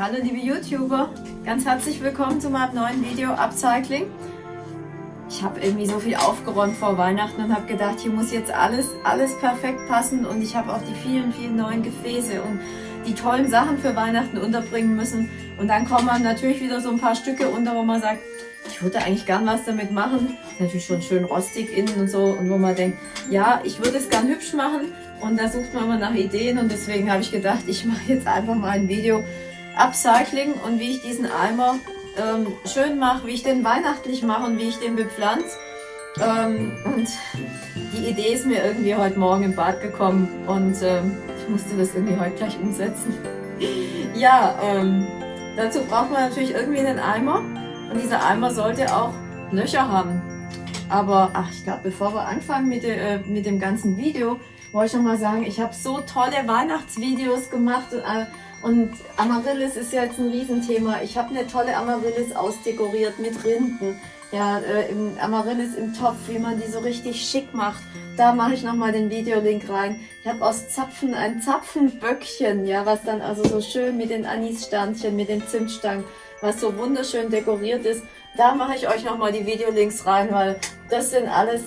Hallo liebe YouTuber, ganz herzlich willkommen zu meinem neuen Video Upcycling. Ich habe irgendwie so viel aufgeräumt vor Weihnachten und habe gedacht, hier muss jetzt alles, alles perfekt passen und ich habe auch die vielen, vielen neuen Gefäße und die tollen Sachen für Weihnachten unterbringen müssen. Und dann kommen dann natürlich wieder so ein paar Stücke unter, wo man sagt, ich würde eigentlich gern was damit machen. Ist natürlich schon schön rostig innen und so. Und wo man denkt, ja, ich würde es gern hübsch machen. Und da sucht man immer nach Ideen. Und deswegen habe ich gedacht, ich mache jetzt einfach mal ein Video Upcycling und wie ich diesen Eimer ähm, schön mache, wie ich den weihnachtlich mache und wie ich den bepflanze. Ähm, und die Idee ist mir irgendwie heute Morgen im Bad gekommen und ähm, ich musste das irgendwie heute gleich umsetzen. ja, ähm, dazu braucht man natürlich irgendwie einen Eimer und dieser Eimer sollte auch Löcher haben. Aber ach, ich glaube, bevor wir anfangen mit, äh, mit dem ganzen Video, wollte ich noch mal sagen, ich habe so tolle Weihnachtsvideos gemacht und, äh, und Amaryllis ist ja jetzt ein Riesenthema. Ich habe eine tolle Amaryllis ausdekoriert mit Rinden. Ja, äh, im Amaryllis im Topf, wie man die so richtig schick macht. Da mache ich nochmal den Videolink rein. Ich habe aus Zapfen ein Zapfenböckchen, ja, was dann also so schön mit den Anissternchen, mit den Zimtstangen, was so wunderschön dekoriert ist. Da mache ich euch nochmal die Videolinks rein, weil das sind alles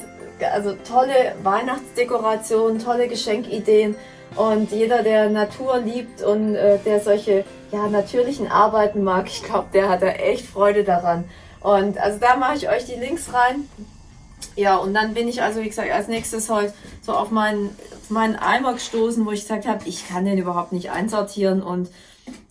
also tolle Weihnachtsdekorationen, tolle Geschenkideen. Und jeder, der Natur liebt und äh, der solche ja, natürlichen Arbeiten mag, ich glaube, der hat da echt Freude daran. Und also da mache ich euch die Links rein. Ja, und dann bin ich also, wie gesagt, als nächstes heute so auf meinen, auf meinen Eimer gestoßen, wo ich gesagt habe, ich kann den überhaupt nicht einsortieren und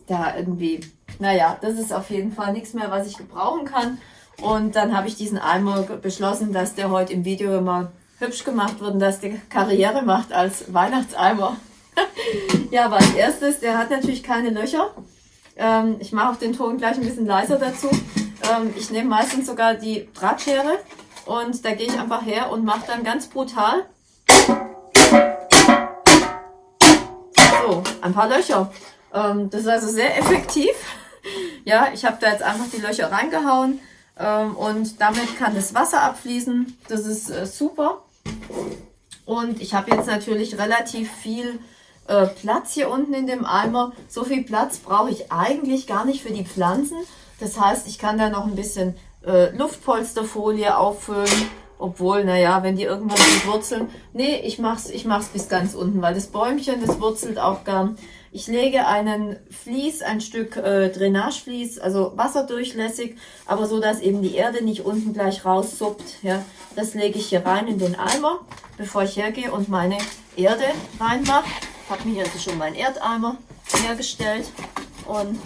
da irgendwie, naja, das ist auf jeden Fall nichts mehr, was ich gebrauchen kann. Und dann habe ich diesen Eimer beschlossen, dass der heute im Video immer hübsch gemacht wird und dass der Karriere macht als Weihnachtseimer. ja, aber als erstes, der hat natürlich keine Löcher. Ähm, ich mache auch den Ton gleich ein bisschen leiser dazu. Ähm, ich nehme meistens sogar die Drahtschere und da gehe ich einfach her und mache dann ganz brutal so ein paar Löcher. Ähm, das ist also sehr effektiv. ja, ich habe da jetzt einfach die Löcher reingehauen ähm, und damit kann das Wasser abfließen. Das ist äh, super. Und ich habe jetzt natürlich relativ viel äh, Platz hier unten in dem Eimer. So viel Platz brauche ich eigentlich gar nicht für die Pflanzen. Das heißt, ich kann da noch ein bisschen äh, Luftpolsterfolie auffüllen. Obwohl, naja, wenn die irgendwann wurzeln. Nee, ich mach's, ich mach's bis ganz unten, weil das Bäumchen, das wurzelt auch gern. Ich lege einen Vlies, ein Stück äh, Drainagevlies, also wasserdurchlässig, aber so, dass eben die Erde nicht unten gleich raussuppt. Ja. Das lege ich hier rein in den Eimer, bevor ich hergehe und meine Erde reinmache. Habe mir also schon meinen Erdeimer hergestellt und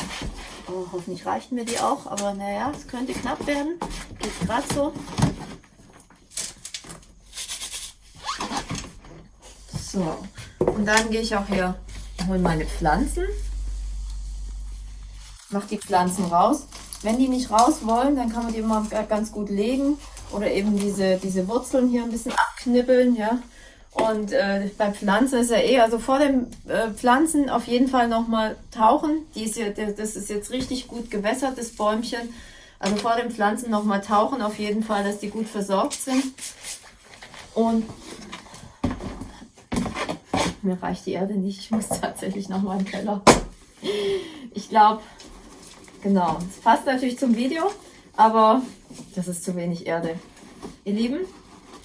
oh, hoffentlich reicht mir die auch, aber naja, es könnte knapp werden. Geht gerade so. So, und dann gehe ich auch hier hole meine Pflanzen, mache die Pflanzen raus. Wenn die nicht raus wollen, dann kann man die immer ganz gut legen oder eben diese, diese Wurzeln hier ein bisschen abknibbeln, ja. Und äh, bei Pflanzen ist ja eh, also vor dem äh, Pflanzen auf jeden Fall nochmal tauchen. Die ist ja, das ist jetzt richtig gut gewässert, das Bäumchen. Also vor dem Pflanzen nochmal tauchen auf jeden Fall, dass die gut versorgt sind. Und mir reicht die Erde nicht. Ich muss tatsächlich noch mal im Keller. Ich glaube, genau. Es passt natürlich zum Video, aber das ist zu wenig Erde. Ihr Lieben,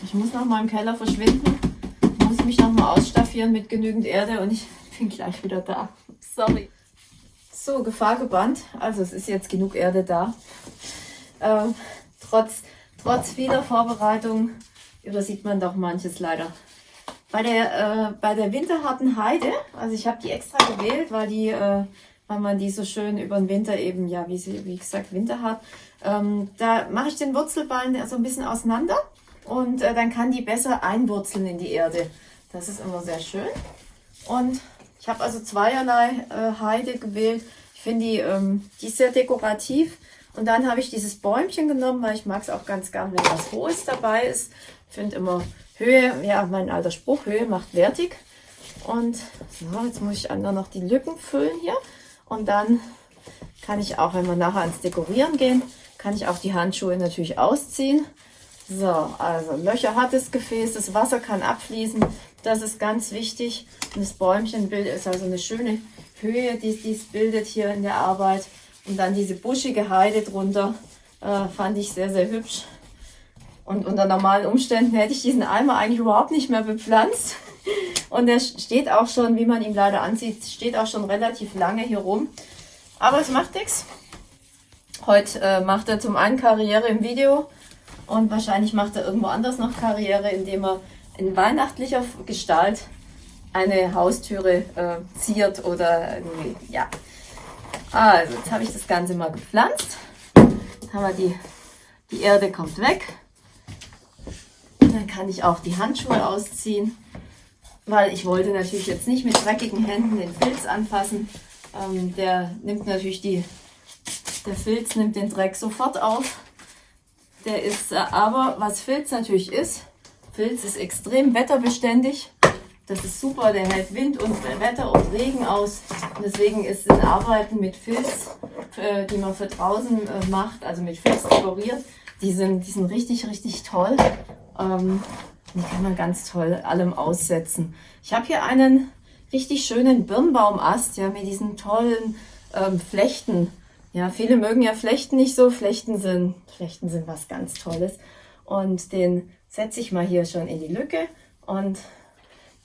ich muss noch mal im Keller verschwinden. Ich muss mich noch mal ausstaffieren mit genügend Erde und ich bin gleich wieder da. Sorry. So, Gefahr gebannt. Also es ist jetzt genug Erde da. Ähm, trotz, trotz vieler Vorbereitung übersieht man doch manches leider. Bei der, äh, bei der winterharten Heide, also ich habe die extra gewählt, weil die, äh, weil man die so schön über den Winter eben, ja, wie sie, wie gesagt, winterhart, ähm, da mache ich den Wurzelballen so ein bisschen auseinander und äh, dann kann die besser einwurzeln in die Erde. Das ist immer sehr schön. Und ich habe also zweierlei äh, Heide gewählt. Ich finde die, ähm, die ist sehr dekorativ. Und dann habe ich dieses Bäumchen genommen, weil ich mag es auch ganz gern, wenn was Hohes dabei ist. Ich finde immer Höhe, ja, mein alter Spruch, Höhe macht wertig. Und so, jetzt muss ich einmal noch die Lücken füllen hier. Und dann kann ich auch, wenn wir nachher ans Dekorieren gehen, kann ich auch die Handschuhe natürlich ausziehen. So, also Löcher hat das Gefäß, das Wasser kann abfließen. Das ist ganz wichtig. Und das Bäumchenbild ist also eine schöne Höhe, die es bildet hier in der Arbeit. Und dann diese buschige Heide drunter, äh, fand ich sehr, sehr hübsch. Und unter normalen Umständen hätte ich diesen Eimer eigentlich überhaupt nicht mehr bepflanzt. Und der steht auch schon, wie man ihn leider ansieht, steht auch schon relativ lange hier rum. Aber es macht nichts. Heute äh, macht er zum einen Karriere im Video und wahrscheinlich macht er irgendwo anders noch Karriere, indem er in weihnachtlicher Gestalt eine Haustüre äh, ziert oder irgendwie, ja. Also, jetzt habe ich das Ganze mal gepflanzt. Jetzt haben wir die, die Erde kommt weg. Dann kann ich auch die Handschuhe ausziehen, weil ich wollte natürlich jetzt nicht mit dreckigen Händen den Filz anfassen. Ähm, der nimmt natürlich die, der Filz nimmt den Dreck sofort auf. Der ist, äh, aber was Filz natürlich ist, Filz ist extrem wetterbeständig. Das ist super, der hält Wind und Wetter und Regen aus. Und deswegen ist das Arbeiten mit Filz, äh, die man für draußen äh, macht, also mit Filz dekoriert, die sind, die sind richtig, richtig toll. Ähm, die kann man ganz toll allem aussetzen. Ich habe hier einen richtig schönen Birnbaumast, ja, mit diesen tollen ähm, Flechten. Ja, viele mögen ja Flechten nicht so. Flechten sind, Flechten sind was ganz Tolles. Und den setze ich mal hier schon in die Lücke und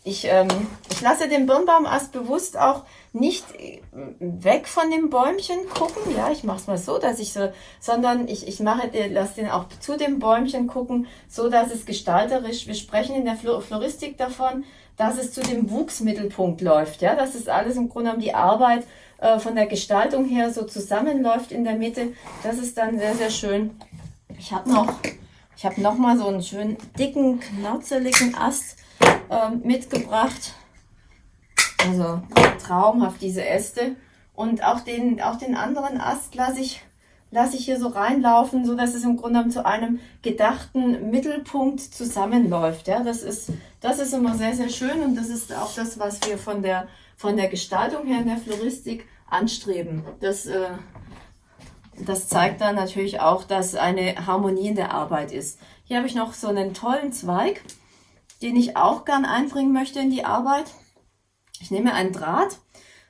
ich, ähm, ich lasse den Birnbaumast bewusst auch nicht äh, weg von dem Bäumchen gucken. Ja, ich mache es mal so, dass ich so, sondern ich, ich mache, lasse den auch zu dem Bäumchen gucken, so dass es gestalterisch, wir sprechen in der Floristik davon, dass es zu dem Wuchsmittelpunkt läuft. Ja, dass es alles im Grunde um die Arbeit äh, von der Gestaltung her so zusammenläuft in der Mitte. Das ist dann sehr, sehr schön. Ich habe noch, ich noch mal so einen schönen dicken, knauzeligen Ast ähm, mitgebracht. Also traumhaft diese Äste. Und auch den, auch den anderen Ast lasse ich, lasse ich hier so reinlaufen, so dass es im Grunde zu einem gedachten Mittelpunkt zusammenläuft. Ja, das ist, das ist immer sehr, sehr schön und das ist auch das, was wir von der, von der Gestaltung her in der Floristik anstreben. Das, äh, das zeigt dann natürlich auch, dass eine Harmonie in der Arbeit ist. Hier habe ich noch so einen tollen Zweig den ich auch gern einbringen möchte in die Arbeit. Ich nehme einen Draht.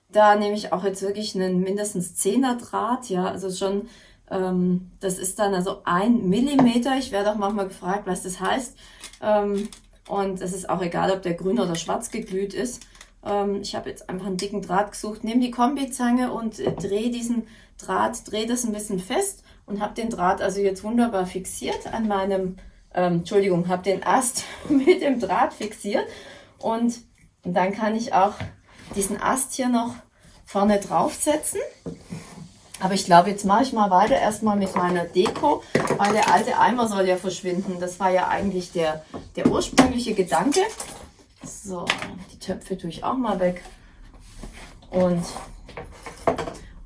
Da nehme ich auch jetzt wirklich einen mindestens 10er Draht. Ja, also schon, ähm, das ist dann also ein Millimeter. Ich werde auch manchmal gefragt, was das heißt. Ähm, und es ist auch egal, ob der grün oder schwarz geglüht ist. Ähm, ich habe jetzt einfach einen dicken Draht gesucht. Nehme die Kombizange und äh, drehe diesen Draht, drehe das ein bisschen fest und habe den Draht also jetzt wunderbar fixiert an meinem ähm, Entschuldigung, habe den Ast mit dem Draht fixiert und, und dann kann ich auch diesen Ast hier noch vorne draufsetzen. Aber ich glaube, jetzt mache ich mal weiter erstmal mit meiner Deko, weil der alte Eimer soll ja verschwinden. Das war ja eigentlich der, der ursprüngliche Gedanke. So, die Töpfe tue ich auch mal weg. Und,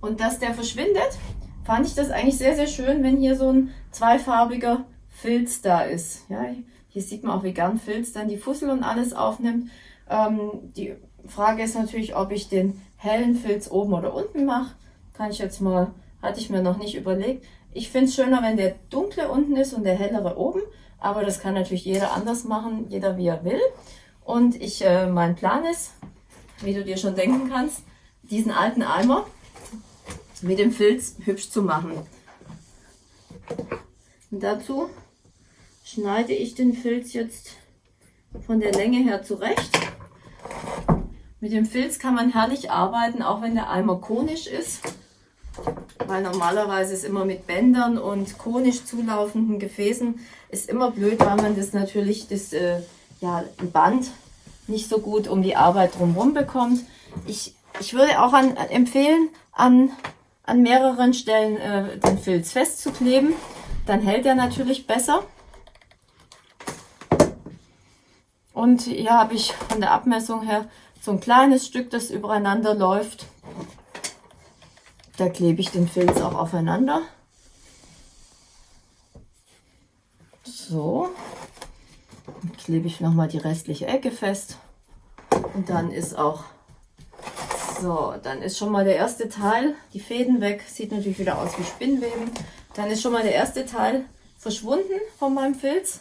und dass der verschwindet, fand ich das eigentlich sehr, sehr schön, wenn hier so ein zweifarbiger Filz da ist. Ja, hier sieht man auch, wie gern Filz dann die Fussel und alles aufnimmt. Ähm, die Frage ist natürlich, ob ich den hellen Filz oben oder unten mache. Kann ich jetzt mal, hatte ich mir noch nicht überlegt. Ich finde es schöner, wenn der dunkle unten ist und der hellere oben. Aber das kann natürlich jeder anders machen, jeder wie er will. Und ich, äh, mein Plan ist, wie du dir schon denken kannst, diesen alten Eimer mit dem Filz hübsch zu machen. Und dazu schneide ich den Filz jetzt von der Länge her zurecht. Mit dem Filz kann man herrlich arbeiten, auch wenn der Eimer konisch ist. Weil normalerweise ist immer mit Bändern und konisch zulaufenden Gefäßen ist immer blöd, weil man das natürlich, das äh, ja, Band nicht so gut um die Arbeit drumherum bekommt. Ich, ich würde auch an, empfehlen, an, an mehreren Stellen äh, den Filz festzukleben. Dann hält er natürlich besser. Und hier habe ich von der Abmessung her so ein kleines Stück, das übereinander läuft. Da klebe ich den Filz auch aufeinander. So. Klebe ich nochmal die restliche Ecke fest. Und dann ist auch so, dann ist schon mal der erste Teil, die Fäden weg. Sieht natürlich wieder aus wie Spinnweben. Dann ist schon mal der erste Teil verschwunden von meinem Filz.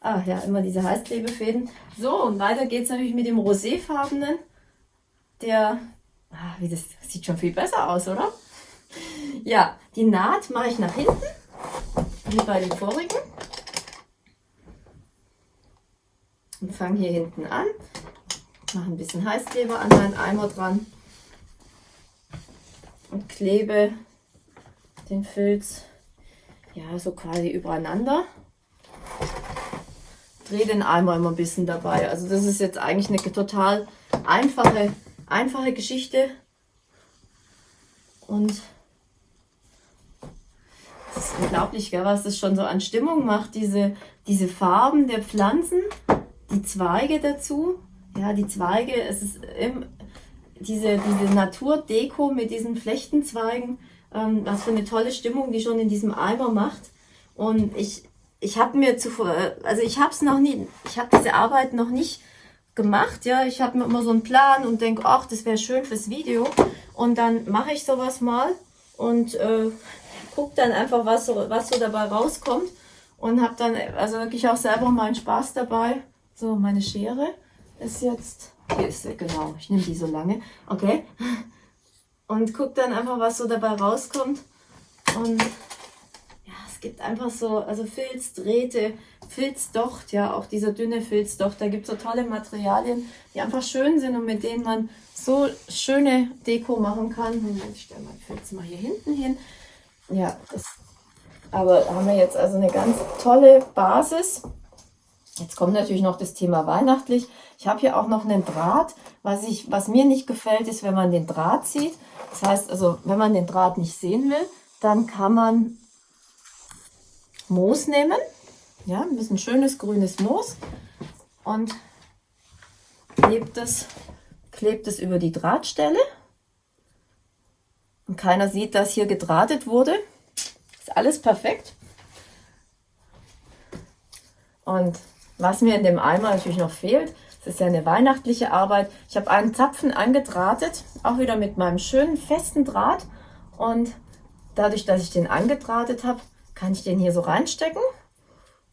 Ah ja, immer diese Heißklebefäden. So, und weiter geht es natürlich mit dem roséfarbenen. Der, Ah, wie das sieht schon viel besser aus, oder? Ja, die Naht mache ich nach hinten, wie bei den vorigen. Und fange hier hinten an. Mache ein bisschen Heißkleber an meinen Eimer dran. Und klebe den Filz ja so quasi übereinander. Drehe den Eimer immer ein bisschen dabei. Also das ist jetzt eigentlich eine total einfache, einfache Geschichte. Und es ist unglaublich, gell, was das schon so an Stimmung macht. Diese, diese Farben der Pflanzen, die Zweige dazu. Ja, die Zweige, es ist im, diese, diese Naturdeko mit diesen Flechtenzweigen. Ähm, was für eine tolle Stimmung die schon in diesem Eimer macht. Und ich, ich habe mir zuvor, also ich habe es noch nie, ich habe diese Arbeit noch nicht gemacht, ja. Ich habe mir immer so einen Plan und denke, ach, das wäre schön fürs Video. Und dann mache ich sowas mal und äh, gucke dann einfach, was so, was so dabei rauskommt. Und habe dann also wirklich auch selber meinen Spaß dabei. So, meine Schere ist jetzt, hier ist sie, genau, ich nehme die so lange, okay. Und guck dann einfach, was so dabei rauskommt. Und ja, es gibt einfach so, also Filz, Drähte, Filzdocht, ja, auch dieser dünne Filzdocht. Da gibt es so tolle Materialien, die einfach schön sind und mit denen man so schöne Deko machen kann. Moment, ich stelle mein Filz mal hier hinten hin. Ja, das, aber haben wir jetzt also eine ganz tolle Basis. Jetzt kommt natürlich noch das Thema weihnachtlich. Ich habe hier auch noch einen Draht. Was, ich, was mir nicht gefällt, ist, wenn man den Draht sieht. Das heißt also, wenn man den Draht nicht sehen will, dann kann man Moos nehmen. Ja, ein bisschen schönes grünes Moos. Und klebt es, klebt es über die Drahtstelle. Und keiner sieht, dass hier gedrahtet wurde. Ist alles perfekt. Und was mir in dem Eimer natürlich noch fehlt, das ist ja eine weihnachtliche Arbeit. Ich habe einen Zapfen angedrahtet, auch wieder mit meinem schönen festen Draht. Und dadurch, dass ich den angedrahtet habe, kann ich den hier so reinstecken.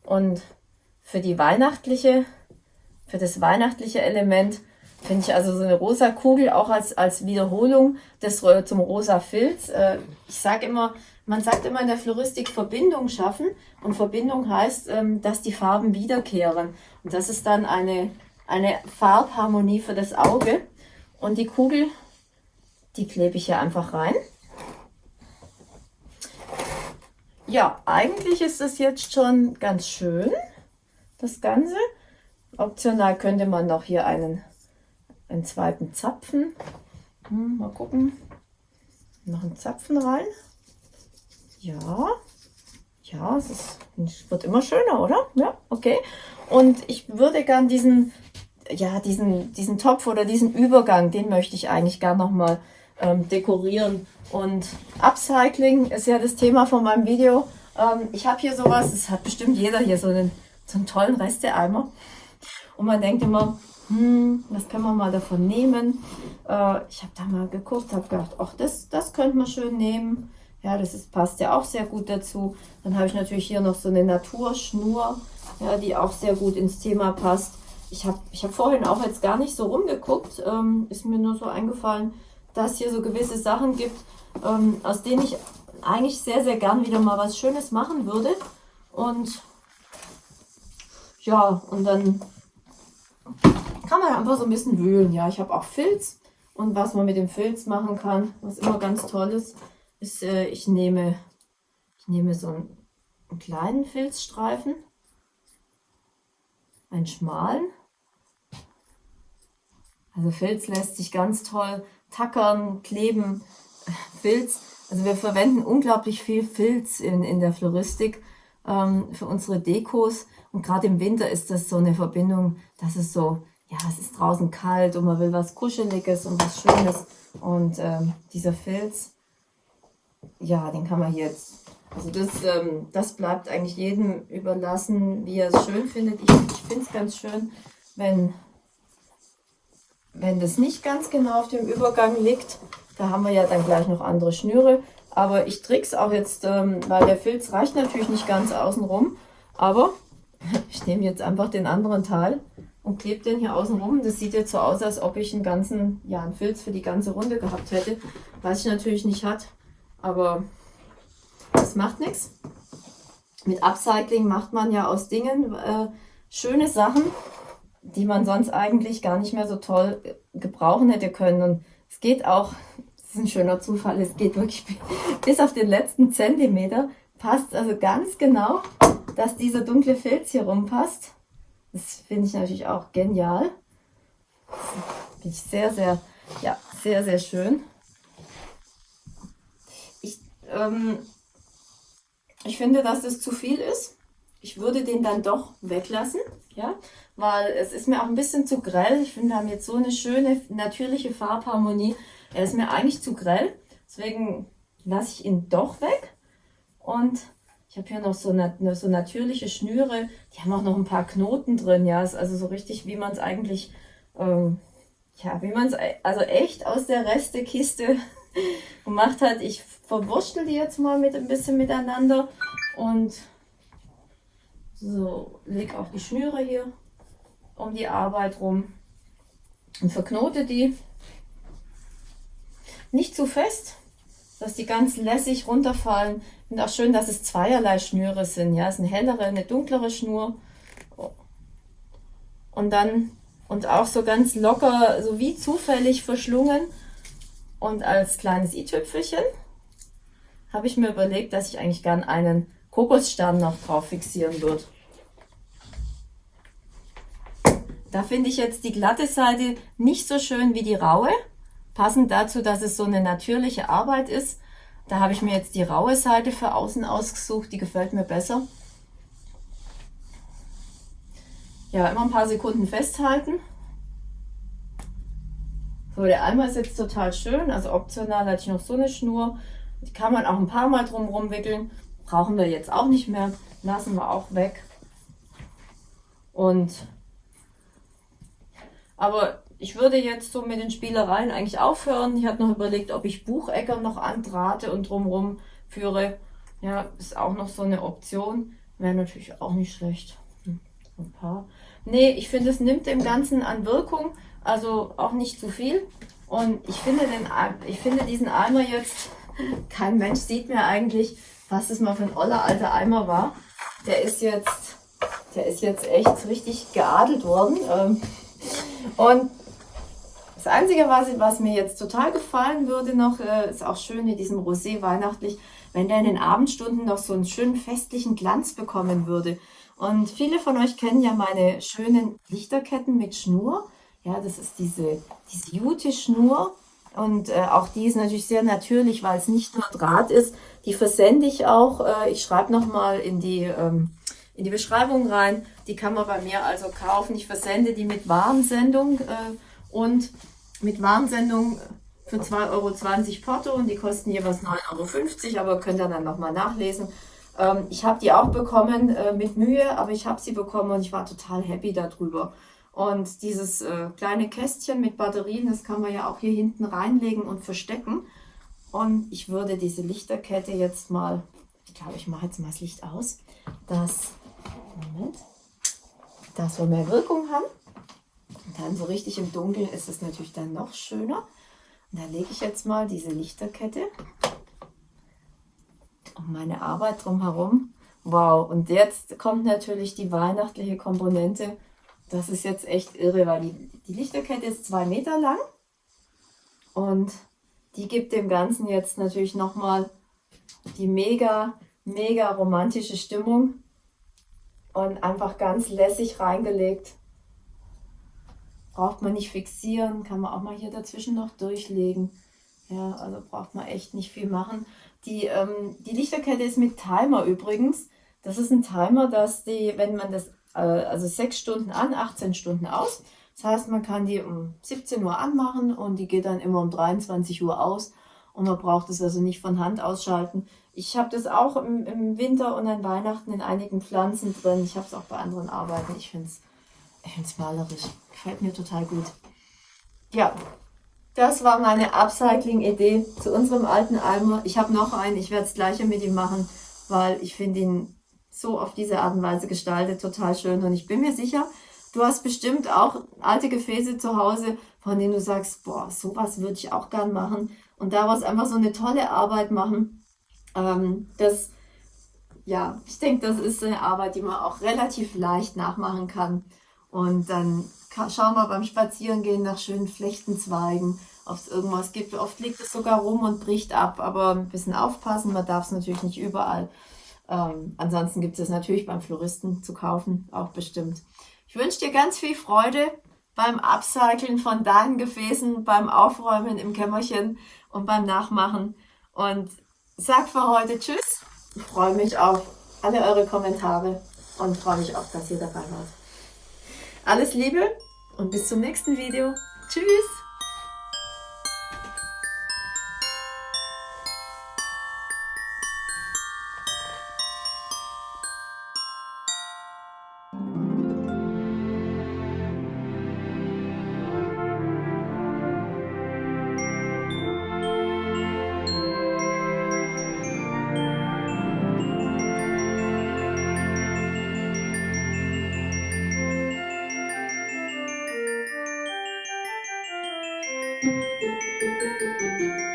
Und für die weihnachtliche, für das weihnachtliche Element finde ich also so eine rosa Kugel auch als, als Wiederholung des, zum rosa Filz. Äh, ich sage immer, man sagt immer in der Floristik Verbindung schaffen und Verbindung heißt, ähm, dass die Farben wiederkehren. Und das ist dann eine, eine Farbharmonie für das Auge. Und die Kugel, die klebe ich hier einfach rein. Ja, eigentlich ist das jetzt schon ganz schön, das Ganze. Optional könnte man noch hier einen, einen zweiten Zapfen, hm, mal gucken, noch einen Zapfen rein. Ja, ja, es, ist, wird immer schöner, oder? Ja, okay. Und ich würde gern diesen, ja, diesen, diesen Topf oder diesen Übergang, den möchte ich eigentlich gern nochmal ähm, dekorieren. Und Upcycling ist ja das Thema von meinem Video. Ähm, ich habe hier sowas, es hat bestimmt jeder hier so einen, so einen tollen Resteeimer. Und man denkt immer, hm, was können wir mal davon nehmen? Äh, ich habe da mal geguckt, habe gedacht, ach, das, das könnte man schön nehmen. Ja, das ist, passt ja auch sehr gut dazu. Dann habe ich natürlich hier noch so eine Naturschnur, ja, die auch sehr gut ins Thema passt. Ich habe ich hab vorhin auch jetzt gar nicht so rumgeguckt, ähm, ist mir nur so eingefallen, dass hier so gewisse Sachen gibt, ähm, aus denen ich eigentlich sehr, sehr gern wieder mal was Schönes machen würde. Und ja, und dann kann man einfach so ein bisschen wühlen. Ja, ich habe auch Filz und was man mit dem Filz machen kann, was immer ganz toll ist, ist, äh, ich nehme, ich nehme so einen, einen kleinen Filzstreifen, einen schmalen. Also Filz lässt sich ganz toll tackern, kleben. Filz, also wir verwenden unglaublich viel Filz in, in der Floristik ähm, für unsere Dekos. Und gerade im Winter ist das so eine Verbindung, dass es so, ja, es ist draußen kalt und man will was Kuscheliges und was Schönes. Und ähm, dieser Filz ja, den kann man jetzt, also das, ähm, das bleibt eigentlich jedem überlassen, wie er es schön findet. Ich, ich finde es ganz schön, wenn, wenn das nicht ganz genau auf dem Übergang liegt. Da haben wir ja dann gleich noch andere Schnüre. Aber ich trick's auch jetzt, ähm, weil der Filz reicht natürlich nicht ganz außenrum. Aber ich nehme jetzt einfach den anderen Teil und klebe den hier außen rum. Das sieht jetzt so aus, als ob ich einen ganzen, ja, einen Filz für die ganze Runde gehabt hätte. Was ich natürlich nicht hat, aber das macht nichts. Mit Upcycling macht man ja aus Dingen äh, schöne Sachen, die man sonst eigentlich gar nicht mehr so toll gebrauchen hätte können. Und es geht auch, das ist ein schöner Zufall, es geht wirklich bis auf den letzten Zentimeter, passt also ganz genau, dass dieser dunkle Filz hier rumpasst. Das finde ich natürlich auch genial. Finde ich sehr, sehr, ja, sehr, sehr schön. Ich, ähm, ich finde, dass das zu viel ist. Ich würde den dann doch weglassen, ja, weil es ist mir auch ein bisschen zu grell. Ich finde, wir haben jetzt so eine schöne, natürliche Farbharmonie. Er ist mir eigentlich zu grell, deswegen lasse ich ihn doch weg. Und ich habe hier noch so, nat so natürliche Schnüre, die haben auch noch ein paar Knoten drin, ja, ist also so richtig, wie man es eigentlich, ähm, ja, wie man es also echt aus der Restekiste gemacht hat. Ich verwurschtel die jetzt mal mit ein bisschen miteinander und so, leg auch die Schnüre hier um die Arbeit rum und verknote die. Nicht zu fest, dass die ganz lässig runterfallen. Und auch schön, dass es zweierlei Schnüre sind. Ja, es ist eine hellere, eine dunklere Schnur. Und dann, und auch so ganz locker, so wie zufällig verschlungen. Und als kleines i-Tüpfelchen habe ich mir überlegt, dass ich eigentlich gern einen Kokosstern noch drauf fixieren würde. Da finde ich jetzt die glatte Seite nicht so schön wie die raue. Passend dazu, dass es so eine natürliche Arbeit ist. Da habe ich mir jetzt die raue Seite für außen ausgesucht, die gefällt mir besser. Ja, immer ein paar Sekunden festhalten. So, der Eimer ist jetzt total schön, also optional hatte ich noch so eine Schnur. Die kann man auch ein paar Mal drum wickeln. Brauchen wir jetzt auch nicht mehr, lassen wir auch weg. Und, aber ich würde jetzt so mit den Spielereien eigentlich aufhören. Ich habe noch überlegt, ob ich Buchecker noch antrate und drumherum führe. Ja, ist auch noch so eine Option. Wäre natürlich auch nicht schlecht. Hm, ein paar. Nee, ich finde, es nimmt dem Ganzen an Wirkung. Also auch nicht zu viel. Und ich finde, den, ich finde diesen Eimer jetzt, kein Mensch sieht mir eigentlich, was das mal für ein oller alter Eimer war. Der ist jetzt, der ist jetzt echt richtig geadelt worden. Ähm, und das Einzige, was, was mir jetzt total gefallen würde noch, äh, ist auch schön in diesem Rosé weihnachtlich, wenn der in den Abendstunden noch so einen schönen festlichen Glanz bekommen würde. Und viele von euch kennen ja meine schönen Lichterketten mit Schnur. Ja, das ist diese, diese Jute-Schnur. Und äh, auch die ist natürlich sehr natürlich, weil es nicht nur Draht ist. Die versende ich auch. Äh, ich schreibe nochmal in die... Ähm, in die Beschreibung rein. Die kann man bei mir also kaufen. Ich versende die mit Warensendung äh, und mit Warnsendung für 2,20 Euro Porto und die kosten jeweils 9,50 Euro, aber könnt ihr dann nochmal nachlesen. Ähm, ich habe die auch bekommen äh, mit Mühe, aber ich habe sie bekommen und ich war total happy darüber. Und dieses äh, kleine Kästchen mit Batterien, das kann man ja auch hier hinten reinlegen und verstecken. Und ich würde diese Lichterkette jetzt mal, ich glaube, ich mache jetzt mal das Licht aus, dass, Moment, dass wir mehr Wirkung haben. Und dann so richtig im Dunkeln ist es natürlich dann noch schöner. Und da lege ich jetzt mal diese Lichterkette um meine Arbeit drumherum. Wow, und jetzt kommt natürlich die weihnachtliche Komponente. Das ist jetzt echt irre, weil die, die Lichterkette ist zwei Meter lang. Und die gibt dem Ganzen jetzt natürlich nochmal die mega, mega romantische Stimmung. Und einfach ganz lässig reingelegt braucht man nicht fixieren, kann man auch mal hier dazwischen noch durchlegen. Ja, also braucht man echt nicht viel machen. Die, ähm, die Lichterkette ist mit Timer übrigens. Das ist ein Timer, dass die, wenn man das, äh, also 6 Stunden an, 18 Stunden aus. Das heißt, man kann die um 17 Uhr anmachen und die geht dann immer um 23 Uhr aus. Und man braucht es also nicht von Hand ausschalten. Ich habe das auch im, im Winter und an Weihnachten in einigen Pflanzen drin. Ich habe es auch bei anderen Arbeiten. Ich finde es es malerisch. Gefällt mir total gut. Ja, das war meine Upcycling-Idee zu unserem alten Eimer. Ich habe noch einen, ich werde das gleiche mit ihm machen, weil ich finde ihn so auf diese Art und Weise gestaltet total schön. Und ich bin mir sicher, du hast bestimmt auch alte Gefäße zu Hause, von denen du sagst, boah, sowas würde ich auch gern machen und daraus einfach so eine tolle Arbeit machen. Ähm, das, ja, ich denke, das ist eine Arbeit, die man auch relativ leicht nachmachen kann. Und dann schauen wir beim Spazierengehen nach schönen Flechtenzweigen, ob es irgendwas gibt. Oft liegt es sogar rum und bricht ab, aber ein bisschen aufpassen, man darf es natürlich nicht überall. Ähm, ansonsten gibt es natürlich beim Floristen zu kaufen, auch bestimmt. Ich wünsche dir ganz viel Freude beim Upcyclen von deinen Gefäßen, beim Aufräumen im Kämmerchen und beim Nachmachen. Und sag für heute Tschüss. Ich freue mich auf alle eure Kommentare und freue mich auch, dass ihr dabei wart. Alles Liebe und bis zum nächsten Video. Tschüss! Música